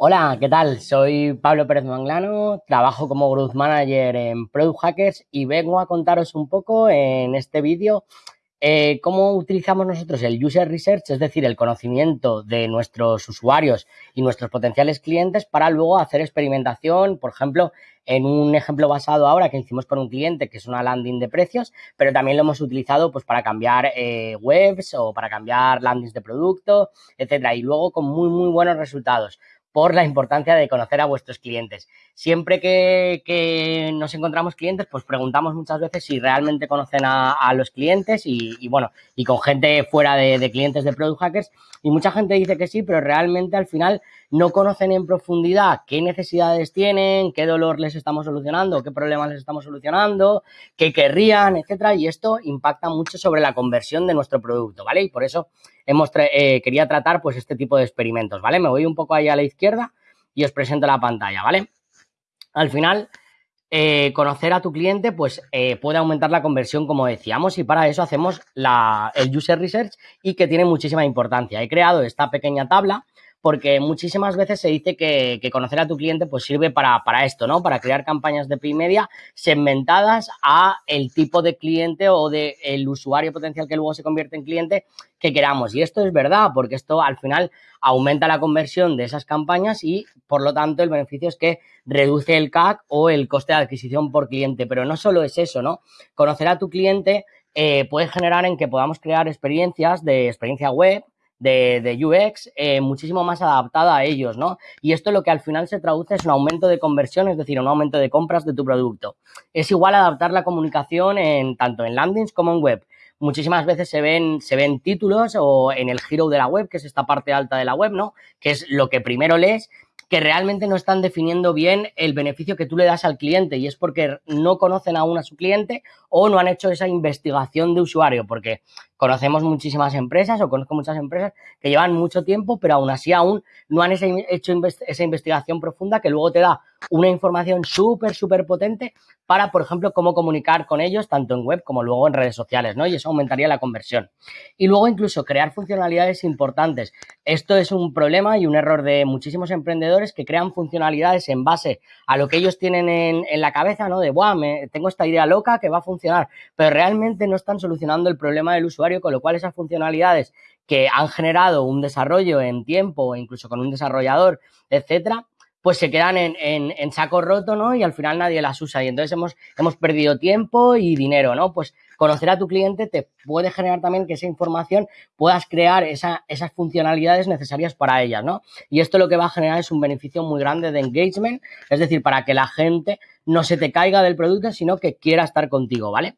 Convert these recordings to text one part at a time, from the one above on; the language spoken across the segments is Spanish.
Hola, ¿qué tal? Soy Pablo Pérez Manglano, trabajo como Growth Manager en Product Hackers y vengo a contaros un poco en este vídeo eh, cómo utilizamos nosotros el User Research, es decir, el conocimiento de nuestros usuarios y nuestros potenciales clientes para luego hacer experimentación, por ejemplo, en un ejemplo basado ahora que hicimos con un cliente que es una landing de precios, pero también lo hemos utilizado pues para cambiar eh, webs o para cambiar landings de producto, etcétera, y luego con muy, muy buenos resultados por la importancia de conocer a vuestros clientes. Siempre que, nos encontramos clientes, pues preguntamos muchas veces si realmente conocen a, los clientes y, bueno, y con gente fuera de, de, clientes de Product Hackers. Y mucha gente dice que sí, pero realmente al final no conocen en profundidad qué necesidades tienen, qué dolor les estamos solucionando, qué problemas les estamos solucionando, qué querrían, etcétera. Y esto impacta mucho sobre la conversión de nuestro producto, ¿vale? Y por eso hemos eh, quería tratar pues este tipo de experimentos, ¿vale? Me voy un poco ahí a la izquierda y os presento la pantalla, ¿vale? Al final, eh, conocer a tu cliente pues eh, puede aumentar la conversión como decíamos y para eso hacemos la, el user research y que tiene muchísima importancia. He creado esta pequeña tabla porque muchísimas veces se dice que, conocer a tu cliente pues sirve para, esto, ¿no? Para crear campañas de media segmentadas a el tipo de cliente o de el usuario potencial que luego se convierte en cliente que queramos. Y esto es verdad, porque esto al final aumenta la conversión de esas campañas y por lo tanto el beneficio es que reduce el CAC o el coste de adquisición por cliente. Pero no solo es eso, ¿no? Conocer a tu cliente eh, puede generar en que podamos crear experiencias de experiencia web, de, UX eh, muchísimo más adaptada a ellos, ¿no? Y esto lo que al final se traduce es un aumento de conversión, es decir, un aumento de compras de tu producto. Es igual adaptar la comunicación en tanto en landings como en web. Muchísimas veces se ven, se ven títulos o en el hero de la web, que es esta parte alta de la web, ¿no? Que es lo que primero lees que realmente no están definiendo bien el beneficio que tú le das al cliente y es porque no conocen aún a su cliente o no han hecho esa investigación de usuario, porque conocemos muchísimas empresas o conozco muchas empresas que llevan mucho tiempo, pero aún así aún no han hecho esa investigación profunda que luego te da una información súper, súper potente para, por ejemplo, cómo comunicar con ellos tanto en web como luego en redes sociales, ¿no? Y eso aumentaría la conversión. Y luego incluso crear funcionalidades importantes. Esto es un problema y un error de muchísimos emprendedores que crean funcionalidades en base a lo que ellos tienen en, la cabeza, ¿no? De, Buah, me, tengo esta idea loca que va a funcionar, pero realmente no están solucionando el problema del usuario, con lo cual esas funcionalidades que han generado un desarrollo en tiempo incluso con un desarrollador, etcétera, pues se quedan en, saco roto, ¿no? Y al final nadie las usa. Y entonces hemos, hemos perdido tiempo y dinero, ¿no? Pues conocer a tu cliente te puede generar también que esa información puedas crear esa, esas funcionalidades necesarias para ellas, ¿no? Y esto lo que va a generar es un beneficio muy grande de engagement, es decir, para que la gente no se te caiga del producto, sino que quiera estar contigo, ¿vale?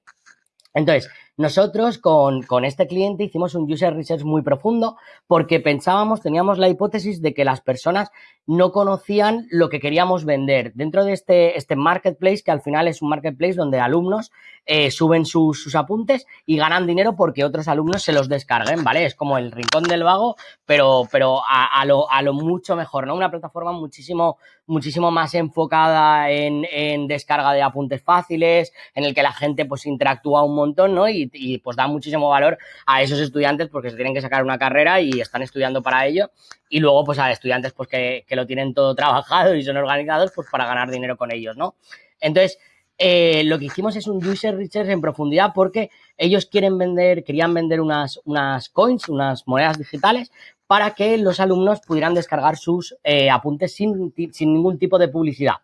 Entonces, nosotros con, con, este cliente hicimos un user research muy profundo porque pensábamos, teníamos la hipótesis de que las personas no conocían lo que queríamos vender. Dentro de este, este marketplace, que al final es un marketplace donde alumnos eh, suben sus, apuntes y ganan dinero porque otros alumnos se los descarguen, ¿vale? Es como el rincón del vago, pero, pero a, lo, mucho mejor, ¿no? Una plataforma muchísimo, muchísimo más enfocada en, descarga de apuntes fáciles, en el que la gente pues interactúa un montón, ¿no? Y, y pues da muchísimo valor a esos estudiantes porque se tienen que sacar una carrera y están estudiando para ello y luego pues a estudiantes pues que, que lo tienen todo trabajado y son organizados pues para ganar dinero con ellos, ¿no? Entonces, eh, lo que hicimos es un user research en profundidad porque ellos quieren vender, querían vender unas, unas coins, unas monedas digitales para que los alumnos pudieran descargar sus eh, apuntes sin, sin, ningún tipo de publicidad.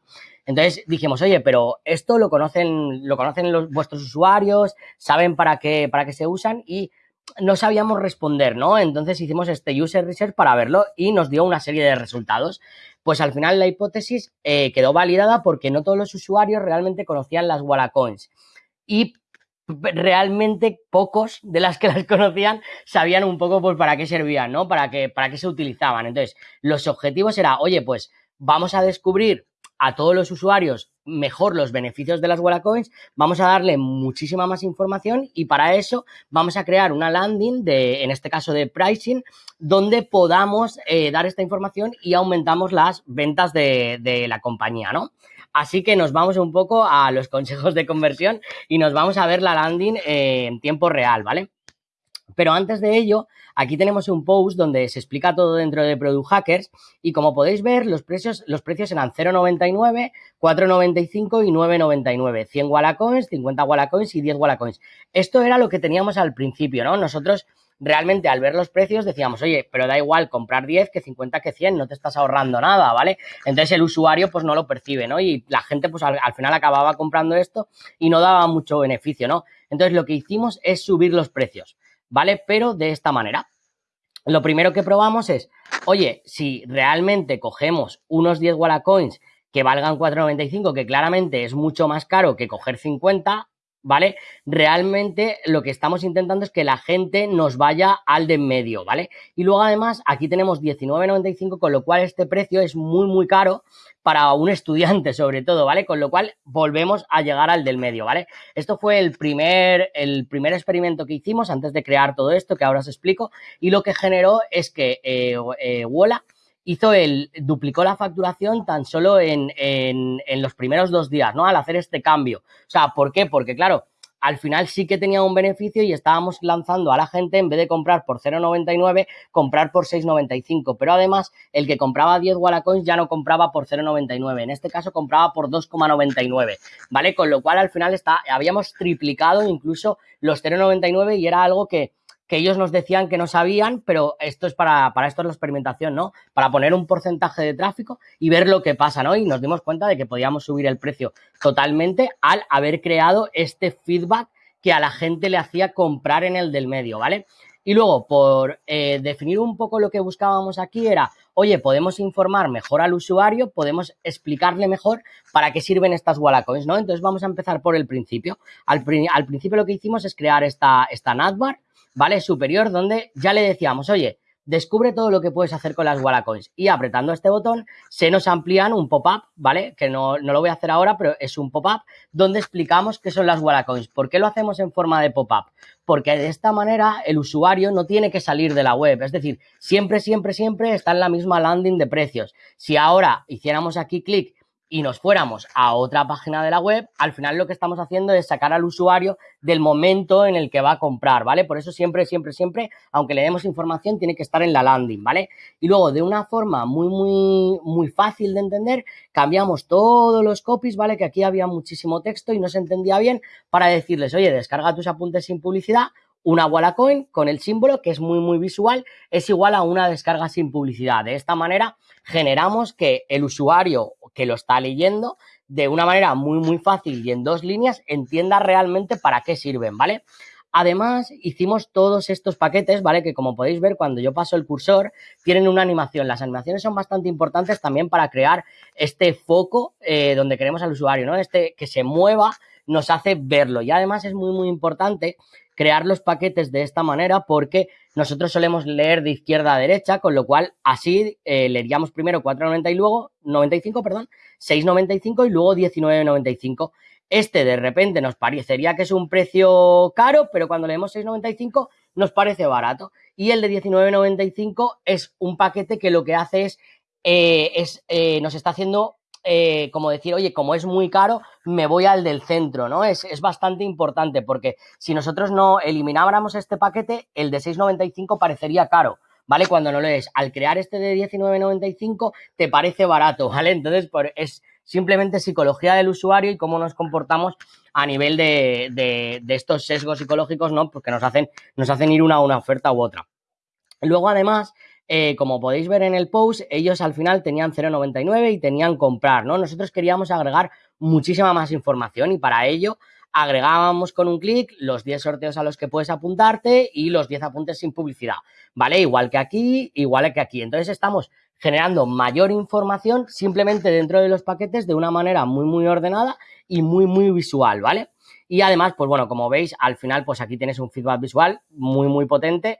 Entonces dijimos, oye, pero esto lo conocen, lo conocen los, vuestros usuarios, saben para qué, para qué se usan y no sabíamos responder, ¿no? Entonces hicimos este user research para verlo y nos dio una serie de resultados. Pues al final la hipótesis eh, quedó validada porque no todos los usuarios realmente conocían las Wallacoins. Y realmente pocos de las que las conocían sabían un poco pues para qué servían, ¿no? Para qué, para qué se utilizaban. Entonces, los objetivos era, oye, pues vamos a descubrir a todos los usuarios mejor los beneficios de las Coins, vamos a darle muchísima más información y para eso vamos a crear una landing de, en este caso de pricing, donde podamos eh, dar esta información y aumentamos las ventas de, de la compañía, ¿no? Así que nos vamos un poco a los consejos de conversión y nos vamos a ver la landing en tiempo real, ¿vale? Pero antes de ello, aquí tenemos un post donde se explica todo dentro de Product Hackers y como podéis ver, los precios, los precios eran 0,99, 4,95 y 9,99. 100 Wallacoins, 50 Wallacoins y 10 Wallacoins. Esto era lo que teníamos al principio, ¿no? Nosotros realmente al ver los precios decíamos, oye, pero da igual comprar 10 que 50 que 100, no te estás ahorrando nada, ¿vale? Entonces el usuario pues no lo percibe, ¿no? Y la gente pues al, final acababa comprando esto y no daba mucho beneficio, ¿no? Entonces lo que hicimos es subir los precios, ¿vale? Pero de esta manera. Lo primero que probamos es, oye, si realmente cogemos unos 10 Wallacoins que valgan 4,95, que claramente es mucho más caro que coger 50, ¿vale? Realmente lo que estamos intentando es que la gente nos vaya al de en medio, ¿vale? Y luego además aquí tenemos 19.95, con lo cual este precio es muy, muy caro para un estudiante sobre todo, ¿vale? Con lo cual volvemos a llegar al del medio, ¿vale? Esto fue el primer, el primer experimento que hicimos antes de crear todo esto, que ahora os explico, y lo que generó es que eh, eh Wola hizo el, duplicó la facturación tan solo en, en, los primeros dos días, ¿no? Al hacer este cambio. O sea, ¿por qué? Porque, claro, al final sí que tenía un beneficio y estábamos lanzando a la gente, en vez de comprar por 0,99, comprar por 6,95. Pero además, el que compraba 10 Wallacoins ya no compraba por 0,99. En este caso, compraba por 2,99. ¿Vale? Con lo cual, al final está, habíamos triplicado incluso los 0,99 y era algo que que ellos nos decían que no sabían, pero esto es para, para esto es la experimentación, ¿no? Para poner un porcentaje de tráfico y ver lo que pasa, ¿no? Y nos dimos cuenta de que podíamos subir el precio totalmente al haber creado este feedback que a la gente le hacía comprar en el del medio, ¿vale? Y luego, por eh, definir un poco lo que buscábamos aquí era, oye, podemos informar mejor al usuario, podemos explicarle mejor para qué sirven estas Wallacoins, ¿no? Entonces vamos a empezar por el principio. Al, al principio lo que hicimos es crear esta, esta ¿vale? Superior, donde ya le decíamos, oye, descubre todo lo que puedes hacer con las Wallacoins. Y apretando este botón se nos amplían un pop-up, ¿vale? Que no, no, lo voy a hacer ahora, pero es un pop-up donde explicamos qué son las Wallacoins. ¿Por qué lo hacemos en forma de pop-up? Porque de esta manera el usuario no tiene que salir de la web. Es decir, siempre, siempre, siempre está en la misma landing de precios. Si ahora hiciéramos aquí clic y nos fuéramos a otra página de la web, al final lo que estamos haciendo es sacar al usuario del momento en el que va a comprar, ¿vale? Por eso siempre, siempre, siempre, aunque le demos información, tiene que estar en la landing, ¿vale? Y luego, de una forma muy, muy, muy fácil de entender, cambiamos todos los copies, ¿vale? Que aquí había muchísimo texto y no se entendía bien para decirles, oye, descarga tus apuntes sin publicidad una Wallacoin con el símbolo, que es muy, muy visual, es igual a una descarga sin publicidad. De esta manera generamos que el usuario que lo está leyendo de una manera muy, muy fácil y en dos líneas entienda realmente para qué sirven, ¿vale? Además, hicimos todos estos paquetes, ¿vale? Que como podéis ver, cuando yo paso el cursor, tienen una animación. Las animaciones son bastante importantes también para crear este foco eh, donde queremos al usuario, ¿no? Este que se mueva nos hace verlo. Y además es muy, muy importante crear los paquetes de esta manera porque nosotros solemos leer de izquierda a derecha, con lo cual así eh, leeríamos primero 4.90 y luego 95, perdón, 6.95 y luego 19.95. Este de repente nos parecería que es un precio caro, pero cuando leemos 6.95 nos parece barato. Y el de 19.95 es un paquete que lo que hace es, eh, es eh, nos está haciendo eh, como decir, oye, como es muy caro, me voy al del centro, ¿no? Es, es bastante importante porque si nosotros no elimináramos este paquete, el de 6,95 parecería caro. ¿Vale? Cuando no lo es. Al crear este de 19.95 te parece barato, ¿vale? Entonces, es simplemente psicología del usuario y cómo nos comportamos a nivel de, de, de estos sesgos psicológicos, ¿no? Porque nos hacen, nos hacen ir una a una oferta u otra. Luego, además, eh, como podéis ver en el post, ellos al final tenían 0,99 y tenían comprar, ¿no? Nosotros queríamos agregar muchísima más información y para ello agregábamos con un clic los 10 sorteos a los que puedes apuntarte y los 10 apuntes sin publicidad, ¿vale? Igual que aquí, igual que aquí. Entonces estamos generando mayor información simplemente dentro de los paquetes de una manera muy, muy ordenada y muy, muy visual, ¿vale? Y además, pues bueno, como veis, al final, pues aquí tienes un feedback visual muy, muy potente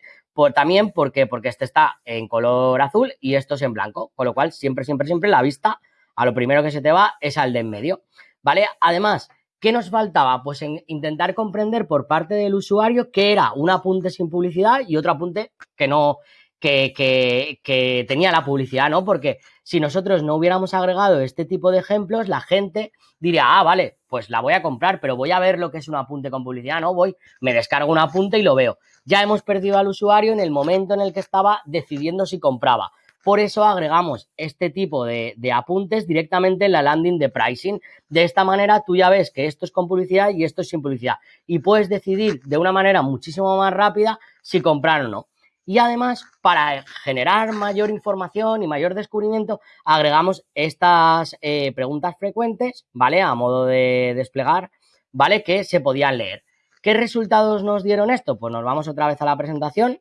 también porque, porque este está en color azul y esto es en blanco, con lo cual siempre, siempre, siempre la vista a lo primero que se te va es al de en medio, ¿vale? Además, ¿qué nos faltaba? Pues en intentar comprender por parte del usuario qué era un apunte sin publicidad y otro apunte que no, que, tenía la publicidad, ¿no? Porque si nosotros no hubiéramos agregado este tipo de ejemplos, la gente diría, ah, vale, pues la voy a comprar, pero voy a ver lo que es un apunte con publicidad, ¿no? Voy, me descargo un apunte y lo veo. ya hemos perdido al usuario en el momento en el que estaba decidiendo si compraba. Por eso agregamos este tipo de, apuntes directamente en la landing de pricing. De esta manera tú ya ves que esto es con publicidad y esto es sin publicidad. Y puedes decidir de una manera muchísimo más rápida si comprar o no. Y además, para generar mayor información y mayor descubrimiento, agregamos estas eh, preguntas frecuentes, ¿vale? A modo de desplegar, ¿vale? Que se podían leer. ¿Qué resultados nos dieron esto? Pues nos vamos otra vez a la presentación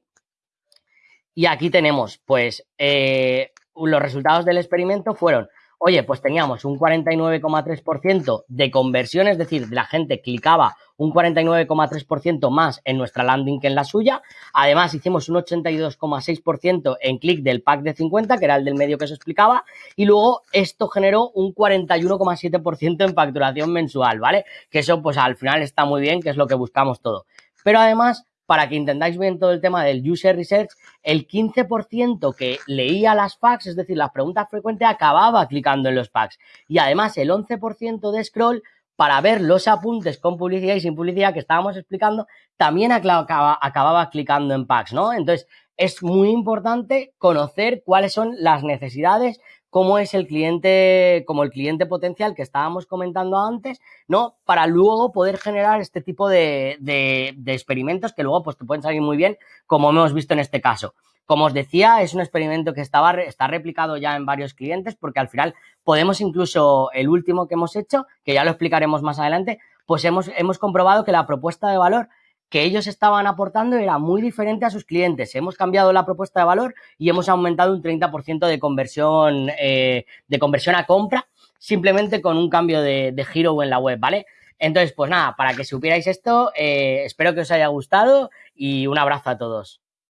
y aquí tenemos, pues, eh, los resultados del experimento fueron, oye, pues teníamos un 49,3% de conversión, es decir, la gente clicaba un 49,3% más en nuestra landing que en la suya. Además, hicimos un 82,6% en clic del pack de 50, que era el del medio que se explicaba. Y luego esto generó un 41,7% en facturación mensual, ¿vale? Que eso, pues al final está muy bien, que es lo que buscamos todo. Pero además, para que entendáis bien todo el tema del user research, el 15% que leía las packs, es decir, las preguntas frecuentes, acababa clicando en los packs. Y además el 11% de scroll para ver los apuntes con publicidad y sin publicidad que estábamos explicando, también acababa, acababa clicando en packs, ¿no? Entonces, es muy importante conocer cuáles son las necesidades cómo es el cliente, como el cliente potencial que estábamos comentando antes, ¿no? Para luego poder generar este tipo de, experimentos que luego pues te pueden salir muy bien, como hemos visto en este caso. Como os decía, es un experimento que está replicado ya en varios clientes porque al final podemos incluso, el último que hemos hecho, que ya lo explicaremos más adelante, pues hemos, hemos comprobado que la propuesta de valor que ellos estaban aportando era muy diferente a sus clientes. Hemos cambiado la propuesta de valor y hemos aumentado un 30% de conversión, eh, de conversión a compra simplemente con un cambio de, giro en la web, ¿vale? Entonces, pues nada, para que supierais esto, eh, espero que os haya gustado y un abrazo a todos.